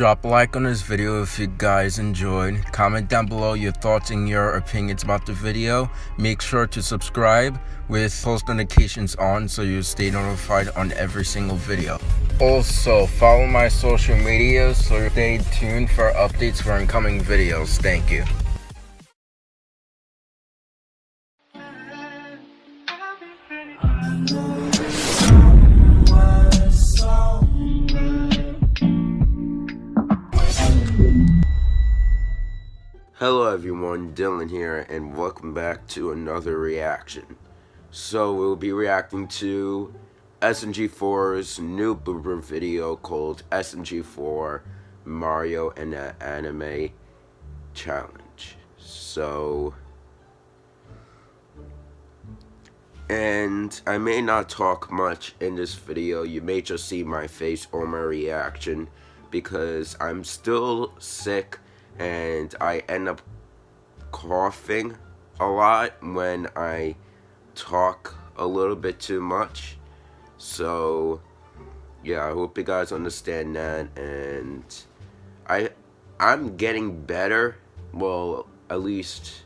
Drop a like on this video if you guys enjoyed. Comment down below your thoughts and your opinions about the video. Make sure to subscribe with post notifications on so you stay notified on every single video. Also, follow my social media so stay tuned for updates for incoming videos. Thank you. Hello everyone, Dylan here, and welcome back to another reaction. So we'll be reacting to SMG4's new blooper video called SMG4 Mario and the Anime Challenge. So, and I may not talk much in this video, you may just see my face or my reaction because I'm still sick and I end up coughing a lot when I talk a little bit too much. So, yeah, I hope you guys understand that, and I, I'm getting better. Well, at least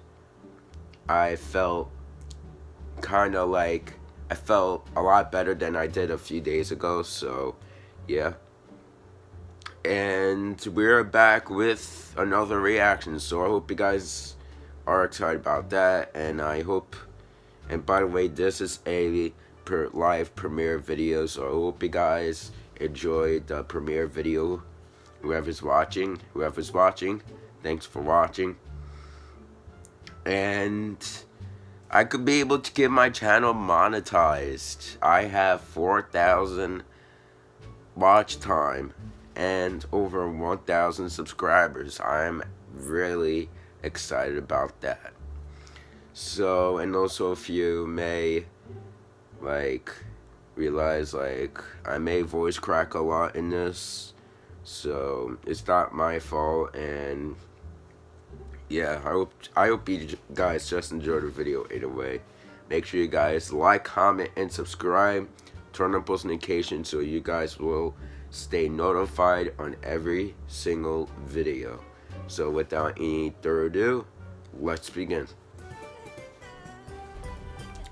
I felt kind of like I felt a lot better than I did a few days ago. So, yeah and we're back with another reaction. So i hope you guys are excited about that and i hope and by the way this is a per live premiere video so i hope you guys enjoyed the premiere video. Whoever's watching whoever's watching thanks for watching. And i could be able to get my channel monetized. I have 4000 watch time and over 1,000 subscribers. I'm really excited about that. So, and also if you may, like, realize, like, I may voice crack a lot in this. So, it's not my fault, and yeah, I hope I hope you guys just enjoyed the video either way. Make sure you guys like, comment, and subscribe. Turn on post notifications so you guys will stay notified on every single video. So without any further ado, let's begin.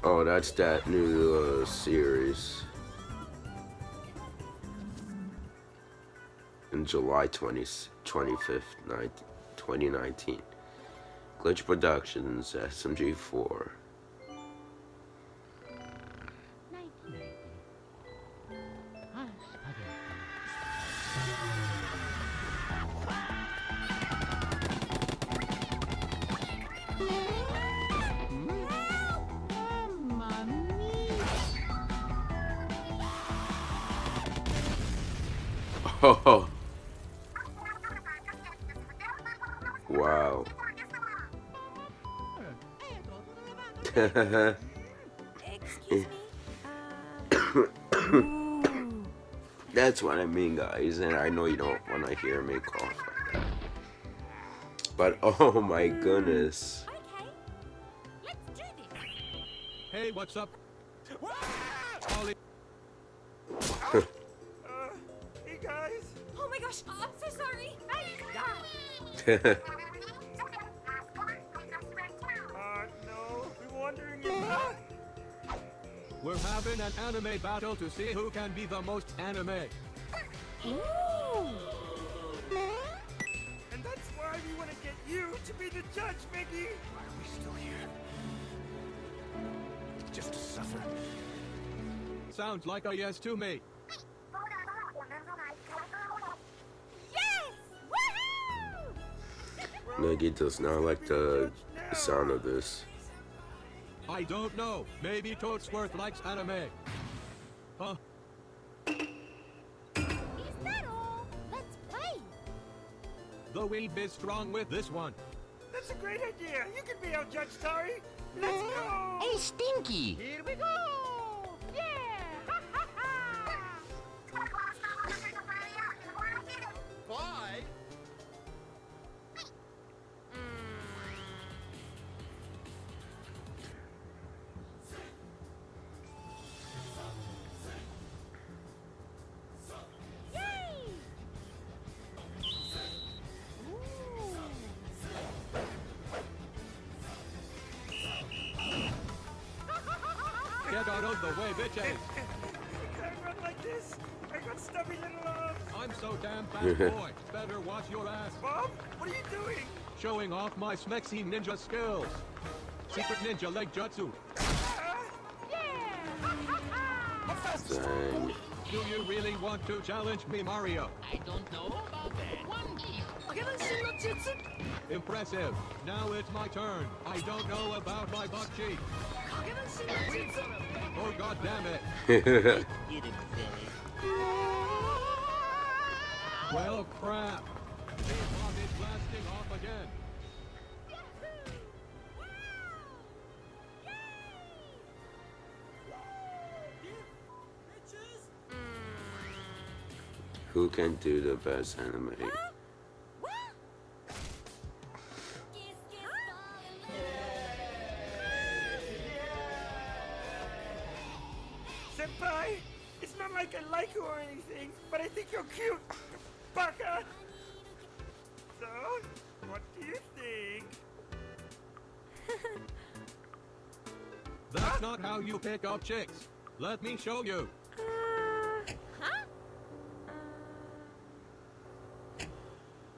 Oh, that's that new uh, series. In July 20, 25th, 19, 2019. Glitch Productions, SMG4. Oh. Wow. That's what I mean, guys, and I know you don't want to hear me cough like that. But oh my goodness. Hey, what's up? gosh, I'm so sorry. uh, no, we are wondering if... We're having an anime battle to see who can be the most anime. Ooh. And that's why we want to get you to be the judge, Mickey. Why are we still here? Just to suffer. Sounds like a yes to me. Meggy does not like the sound of this. I don't know. Maybe Toadsworth likes anime. Huh? Is that all? Let's play. The weed is strong with this one. That's a great idea. You can be our judge, Tari. Let's mm, go. Hey, Stinky. Here we go. The way, bitches. I can't run like this. I got stubby little arms. I'm so damn fast, boy. Better watch your ass. Bob, what are you doing? Showing off my smexy ninja skills. Secret ninja leg jutsu. Dang. Do you really want to challenge me, Mario? I don't know about that. One piece. Impressive. Now it's my turn. I don't know about my butt cheek. Oh god damn it. Well crap. Who can do the best anime? Not how you pick up chicks. Let me show you. Huh?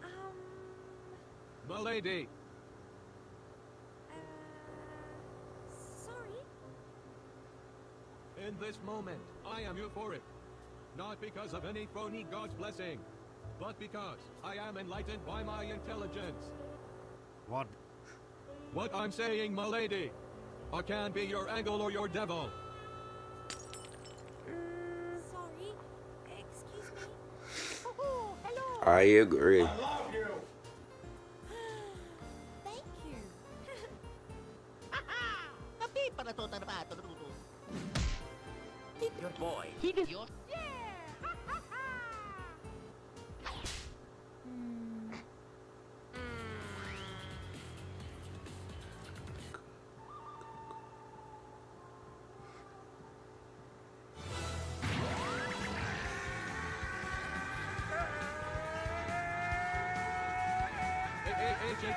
Um, Milady, uh, sorry. in this moment, I am euphoric. Not because of any phony god's blessing, but because I am enlightened by my intelligence. What? What I'm saying, milady, I can be your angel or your devil. I agree. I love you. Thank you. Good boy. He just.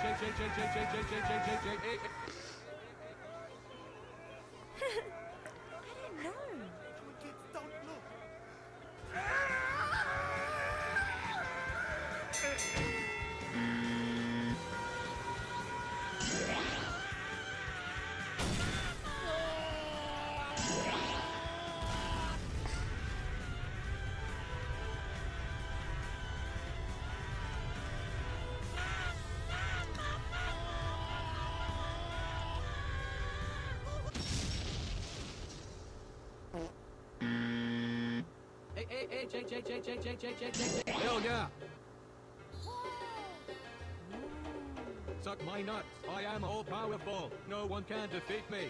Hey, J, J, J, J, J, J, J, J, J, J, J, Hell yeah! Suck my nuts. I am all powerful. No one can defeat me.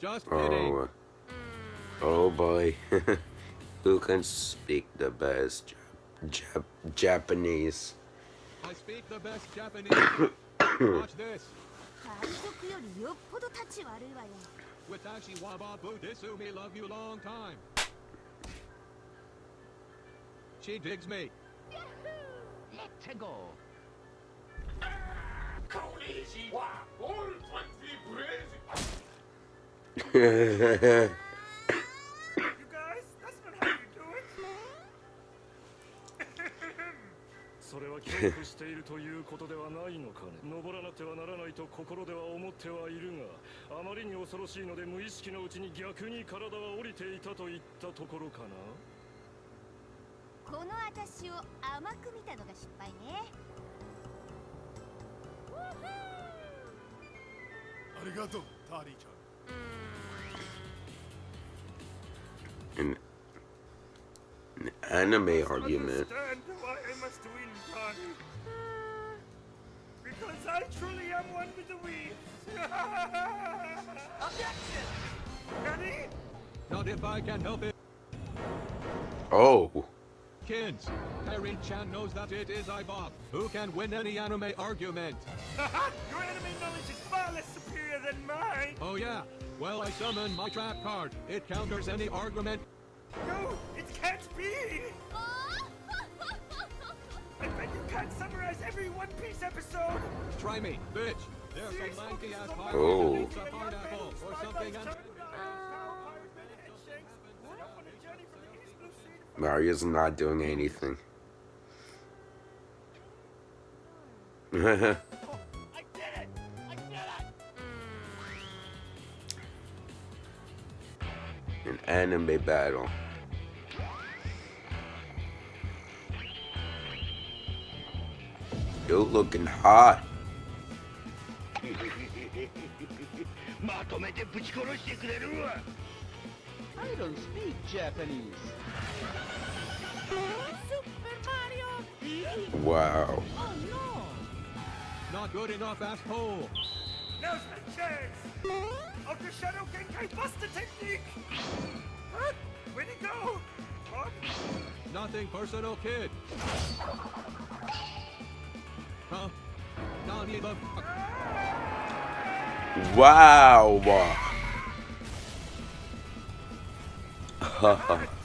Just kidding. Oh, oh boy. Who can speak the best Jap Japanese? I speak the best Japanese. Watch this. Watashi waba budesu me love you long time. She digs me. let's go. You guys, that's not how you do it. それは恐怖しているということではないのかね登らなくてはならないと心では思ってはいるがあまりに恐ろしいので無意識のうちに逆に体は降りていたといったところかなこの私を甘く見たのが失敗ね。ありがとうターリーちゃん An, an anime argument. Understand why I must win, Tani. Because I truly am one with the weeds. Objection! Nani? Not if I can help it. Oh, Kids, Harry Chan knows that it is Ibob who can win any anime argument. Your anime knowledge is far less superior than mine. Oh yeah? Well, I summon my trap card. It counters any argument. No, it can't be. I bet you can't summarize every One Piece episode. Try me, bitch. There's some lanky ass pirate Oh. that eats a pineapple or something Mario's not doing anything. Oh, I did it! I did it! An anime battle. You looking hot. まとめてぶち殺してくれるわ I don't speak Japanese. Wow. Oh, no. Not good enough, asshole. Now's the chance! Ultra Shadow Genkai Buster Technique! Huh? Where'd he go? What? Nothing personal, kid. Huh? Not even. Wow. Ah, take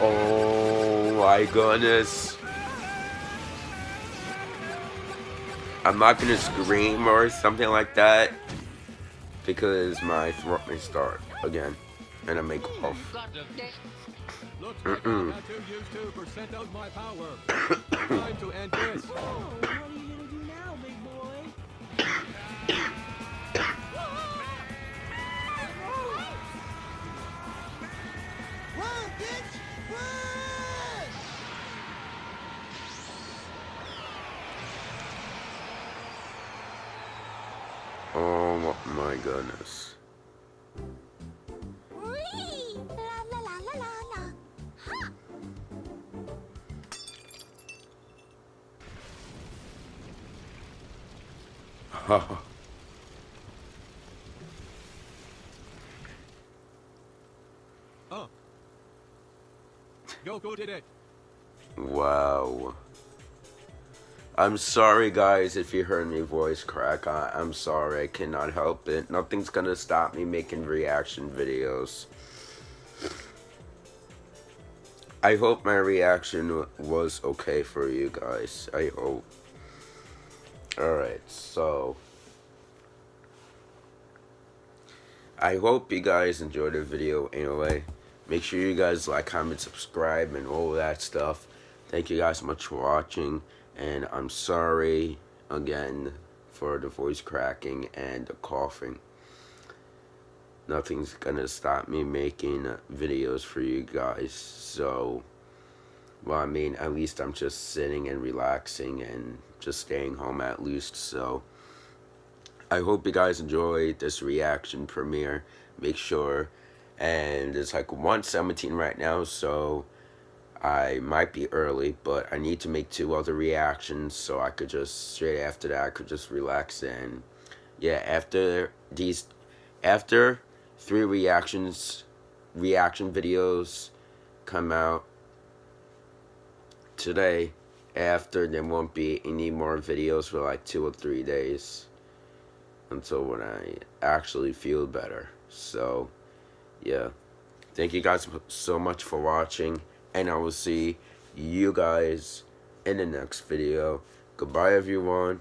oh my goodness. I'm not gonna scream or something like that because my throat may start again and I may cough. Looks like my goodness. Whee! La la la la la la. Ha! Oh. Goku did it. wow. I'm sorry, guys, if you heard me voice crack. I, I'm sorry. I cannot help it. Nothing's gonna stop me making reaction videos. I hope my reaction was okay for you guys. I hope. Alright, so. I hope you guys enjoyed the video anyway. Make sure you guys like, comment, subscribe, and all that stuff. Thank you guys so much for watching. And I'm sorry again for the voice cracking and the coughing. Nothing's gonna stop me making videos for you guys. So, well, I mean, at least I'm just sitting and relaxing and just staying home at least. So, I hope you guys enjoyed this reaction premiere. Make sure, and it's like 117 right now, so I might be early, but I need to make two other reactions so I could just straight after that I could just relax and yeah, after these after three reactions reaction videos come out today after there won't be any more videos for like two or three days until when I actually feel better. So, yeah. Thank you guys so much for watching, and I will see you guys in the next video. Goodbye, everyone.